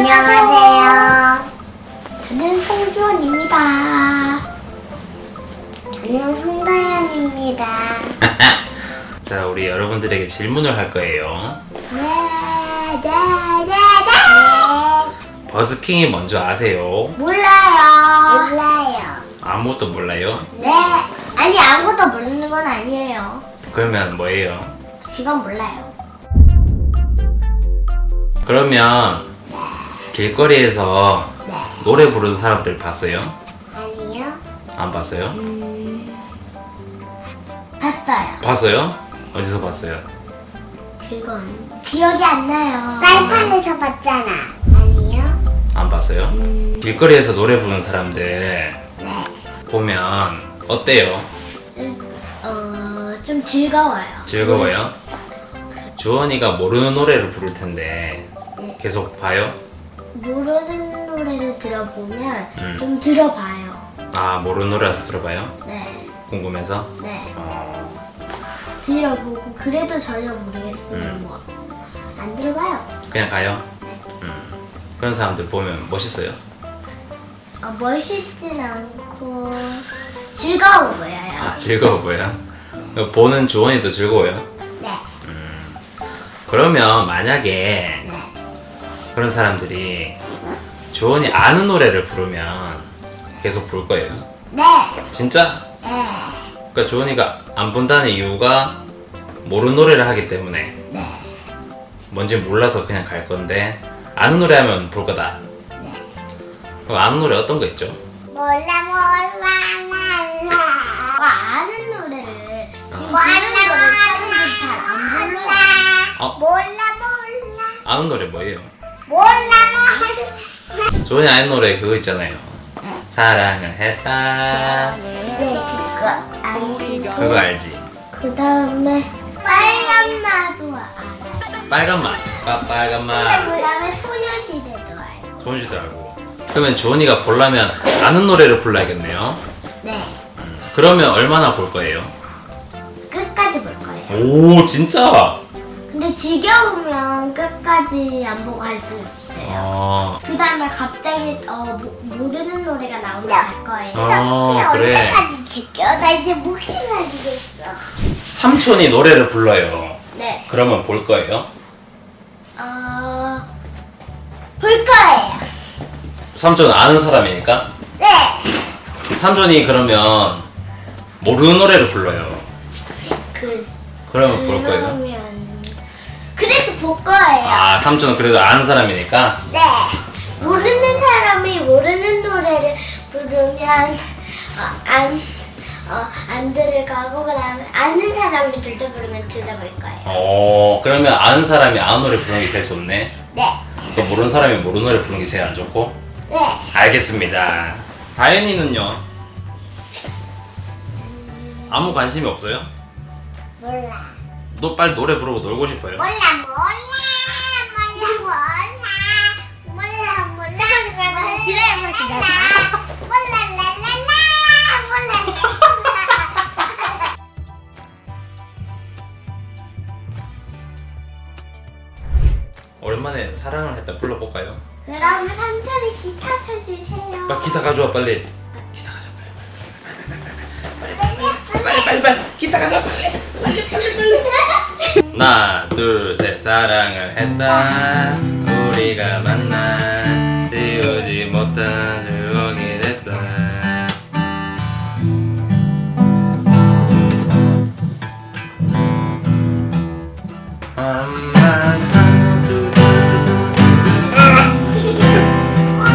안녕하세요. 저는 송주원입니다. 저는 송다현입니다. 자, 우리 여러분들에게 질문을 할 거예요. 네, 네, 네, 네. 버스킹이 뭔지 아세요? 몰라요. 몰라요. 아무것도 몰라요? 네. 아니, 아무것도 모르는 건 아니에요. 그러면 뭐예요? 지금 몰라요. 그러면 길거리에서 네. 노래 부르는 사람들 봤어요? 아니요. 안 봤어요? 봤어요. 봤어요? 어디서 봤어요? 그건 기억이 안 나요. 쌀판에서 봤잖아. 아니요. 안 봤어요? 길거리에서 노래 부르는 사람들 네. 보면 어때요? 어, 좀 즐거워요. 즐거워요? 주원이가 모르는 노래를 부를 텐데 네. 계속 봐요? 모르는 노래를 들어보면 음. 좀 들어봐요. 아 모르는 노래라서 들어봐요? 네, 궁금해서? 네. 어, 들어보고 그래도 전혀 모르겠으면 음. 뭐안 들어봐요. 그냥 가요? 네. 음. 그런 사람들 보면 멋있어요? 어, 멋있진 않고 즐거워 보여요. 아 즐거워 보여요? 보는 주원이도 즐거워요? 네, 그러면 만약에 네. 그런 사람들이 주원이 아는 노래를 부르면 계속 볼 거예요? 네, 진짜? 네, 그러니까 주원이가 안 본다는 이유가 모르는 노래를 하기 때문에 네, 뭔지 몰라서 그냥 갈 건데 아는 노래 하면 볼 거다. 네. 그럼 아는 노래 어떤 거 있죠? 몰라 몰라 몰라. 와, 아는 노래를 지금 노래 사람들이 잘안 불러요. 어? 몰라 몰라 아는 노래 뭐예요? 몰라. 주원이 아는 노래 그거 있잖아요. 사랑을 했다. 네, 그거 알고. 그거 알지? 그 다음에 빨간 마도 알아요. 빨간 맛. 빠, 빨간 맛. 그 다음에 소녀시대도 알고. 좋은지도 알고. 그러면 주원이가 보려면 아는 노래를 불러야겠네요. 네, 그러면 얼마나 볼 거예요? 끝까지 볼 거예요. 오 진짜? 지겨우면 끝까지 안 보고 갈수 있어요. 어, 그 다음에 갑자기 어, 모, 모르는 노래가 나오면 갈 거예요. 어 그래. 지겨? 나 이제 목이 나지겠어. 삼촌이 노래를 불러요. 네, 그러면 볼 거예요? 어, 볼 거예요. 삼촌은 아는 사람이니까? 네, 삼촌이 그러면 모르는 노래를 불러요. 그 그러면 볼 거예요? 볼 거예요. 아, 삼촌은 그래도 아는 사람이니까? 네. 모르는 사람이 모르는 노래를 부르면 어, 안, 어, 안 들을 거고 그 다음에 아는 사람이 둘 다 부르면 둘 다 볼 거예요. 어, 그러면 아는 사람이 아는 노래 부르는 게 제일 좋네. 네. 또 모르는 사람이 모르는 노래 부르는 게 제일 안 좋고? 네. 알겠습니다. 다현이는요? 아무 관심이 없어요? 몰라. 너 빨리 노래 부르고 놀고 싶어요? 몰라 몰라 몰라 몰라 몰라 몰라 몰라 기다려 기다려. 몰라 라라라 몰라. 오랜만에 사랑을 했다 불러볼까요? 그러면 삼촌이 기타 쳐주세요. 빨리 기타 가져와 빨리. 기타 가져와 빨리. 빨리 빨리 빨리 기타 가져와 빨리. 하나 둘셋 사랑을 했다 우리가 만나 지우지 못한